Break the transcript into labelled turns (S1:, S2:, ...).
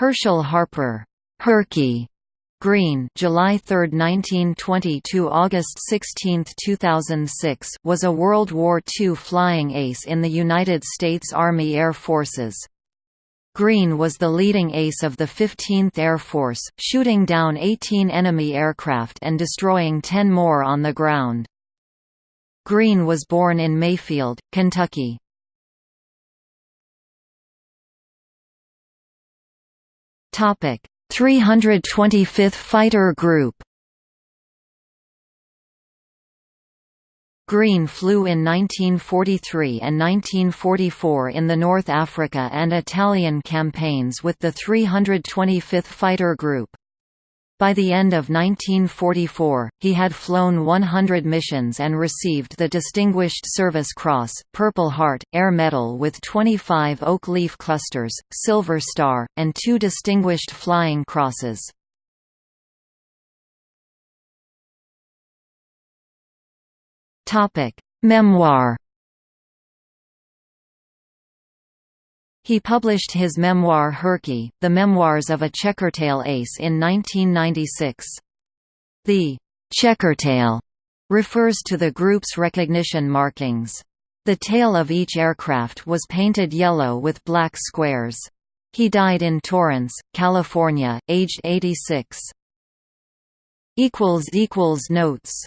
S1: Herschel Harper Herky Green July 3, 1920 to August 16, 2006 was a World War II flying ace in the United States Army Air Forces. Green was the leading ace of the 15th Air Force, shooting down 18 enemy aircraft and destroying 10 more on the ground. Green was born in Mayfield, Kentucky. Topic: 325th Fighter Group Green flew in 1943 and 1944 in the North Africa and Italian campaigns with the 325th Fighter Group. By the end of 1944, he had flown 100 missions and received the Distinguished Service Cross, Purple Heart, Air Medal with 25 Oak Leaf Clusters, Silver Star, and two Distinguished Flying Crosses. Memoir He published his memoir Herky, The Memoirs of a Checkertail Ace in 1996. The «checkertail» refers to the group's recognition markings. The tail of each aircraft was painted yellow with black squares. He died in Torrance, California, aged 86. Notes